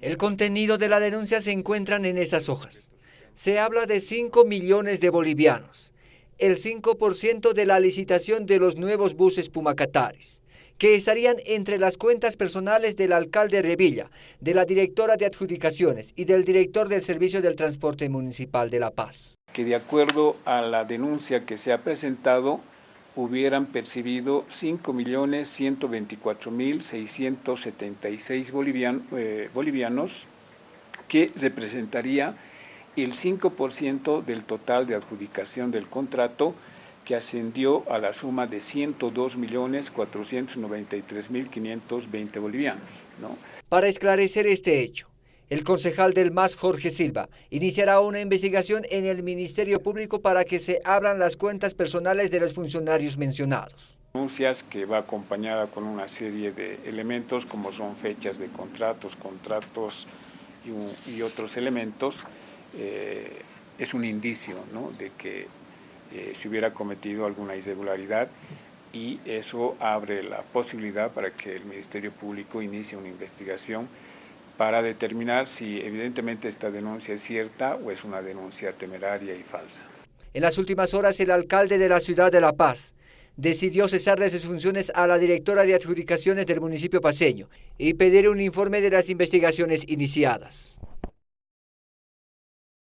El contenido de la denuncia se encuentran en estas hojas. Se habla de 5 millones de bolivianos, el 5% de la licitación de los nuevos buses Pumacatares, que estarían entre las cuentas personales del alcalde Revilla, de la directora de adjudicaciones y del director del Servicio del Transporte Municipal de La Paz. Que de acuerdo a la denuncia que se ha presentado, hubieran percibido 5.124.676 bolivian, eh, bolivianos, que representaría el 5% del total de adjudicación del contrato, que ascendió a la suma de 102.493.520 bolivianos. ¿no? Para esclarecer este hecho, el concejal del MAS, Jorge Silva, iniciará una investigación en el Ministerio Público para que se abran las cuentas personales de los funcionarios mencionados. Denuncias que va acompañada con una serie de elementos como son fechas de contratos, contratos y, otros elementos, eh, es un indicio ¿no? de que eh, se hubiera cometido alguna irregularidad y eso abre la posibilidad para que el Ministerio Público inicie una investigación para determinar si evidentemente esta denuncia es cierta o es una denuncia temeraria y falsa. En las últimas horas, el alcalde de la ciudad de La Paz decidió cesar de sus funciones a la directora de adjudicaciones del municipio paseño y pedir un informe de las investigaciones iniciadas.